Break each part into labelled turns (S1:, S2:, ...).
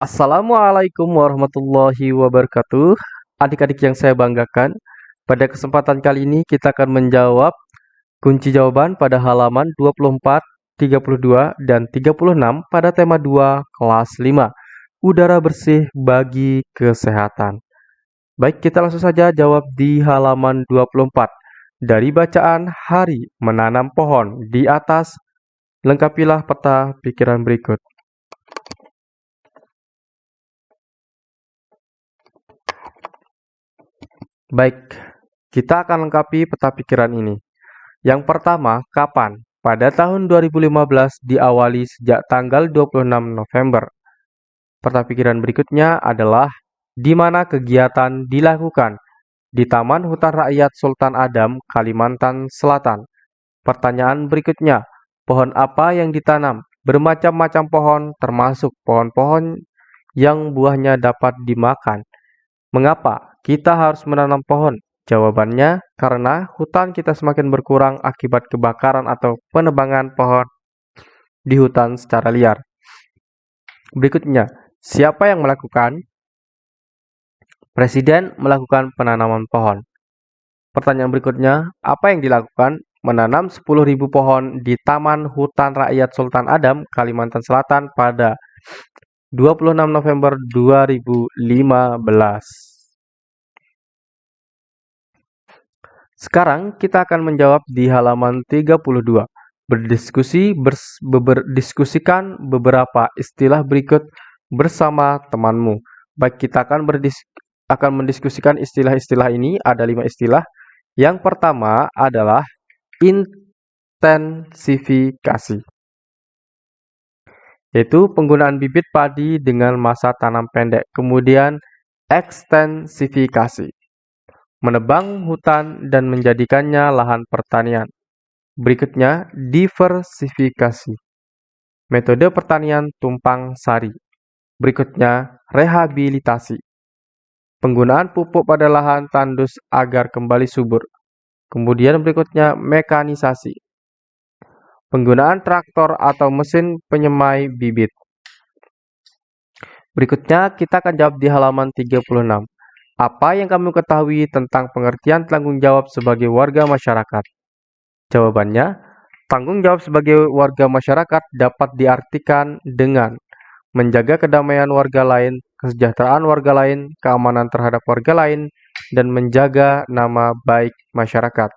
S1: Assalamualaikum warahmatullahi wabarakatuh. Adik-adik yang saya banggakan, pada kesempatan kali ini kita akan menjawab kunci jawaban pada halaman 24, 32, dan 36 pada tema 2 kelas 5. Udara bersih bagi kesehatan. Baik, kita langsung saja jawab di halaman 24. Dari bacaan hari menanam pohon di atas, lengkapilah peta pikiran berikut. Baik, kita akan lengkapi peta pikiran ini. Yang pertama, kapan? Pada tahun 2015 diawali sejak tanggal 26 November. Peta pikiran berikutnya adalah di mana kegiatan dilakukan di Taman Hutan Rakyat Sultan Adam, Kalimantan Selatan. Pertanyaan berikutnya, pohon apa yang ditanam? Bermacam-macam pohon, termasuk pohon-pohon yang buahnya dapat dimakan. Mengapa? Kita harus menanam pohon? Jawabannya, karena hutan kita semakin berkurang akibat kebakaran atau penebangan pohon di hutan secara liar. Berikutnya, siapa yang melakukan? Presiden melakukan penanaman pohon. Pertanyaan berikutnya, apa yang dilakukan? Menanam 10.000 pohon di Taman Hutan Rakyat Sultan Adam, Kalimantan Selatan pada 26 November 2015. Sekarang kita akan menjawab di halaman 32. Berdiskusi berdiskusikan beberapa istilah berikut bersama temanmu. Baik, kita akan akan mendiskusikan istilah-istilah ini. Ada lima istilah. Yang pertama adalah intensifikasi, yaitu penggunaan bibit padi dengan masa tanam pendek. Kemudian ekstensifikasi, menebang hutan dan menjadikannya lahan pertanian. Berikutnya, diversifikasi. Metode pertanian tumpang sari. Berikutnya, rehabilitasi. Penggunaan pupuk pada lahan tandus agar kembali subur. Kemudian berikutnya, mekanisasi. Penggunaan traktor atau mesin penyemai bibit. Berikutnya, kita akan jawab di halaman 36. Apa yang kamu ketahui tentang pengertian tanggung jawab sebagai warga masyarakat? Jawabannya, tanggung jawab sebagai warga masyarakat dapat diartikan dengan menjaga kedamaian warga lain, kesejahteraan warga lain, keamanan terhadap warga lain, dan menjaga nama baik masyarakat.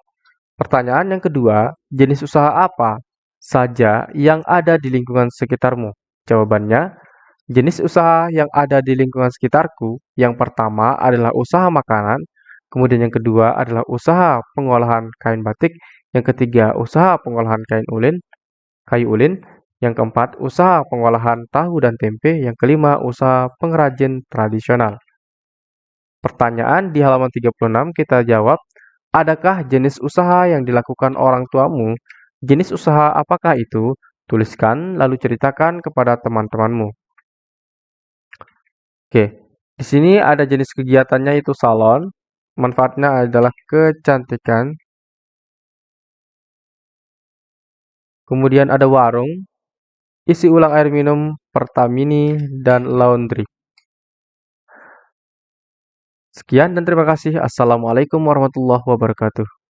S1: Pertanyaan yang kedua, jenis usaha apa saja yang ada di lingkungan sekitarmu? Jawabannya, Jenis usaha yang ada di lingkungan sekitarku, yang pertama adalah usaha makanan, kemudian yang kedua adalah usaha pengolahan kain batik, yang ketiga usaha pengolahan kain ulin, kayu ulin, yang keempat usaha pengolahan tahu dan tempe, yang kelima usaha pengrajin tradisional. Pertanyaan di halaman 36 kita jawab, adakah jenis usaha yang dilakukan orang tuamu? Jenis usaha apakah itu? Tuliskan lalu ceritakan kepada teman-temanmu. Oke, di sini ada jenis kegiatannya itu salon. Manfaatnya adalah kecantikan. Kemudian ada warung, isi ulang air minum, Pertamini, dan laundry. Sekian dan terima kasih. Assalamualaikum warahmatullahi wabarakatuh.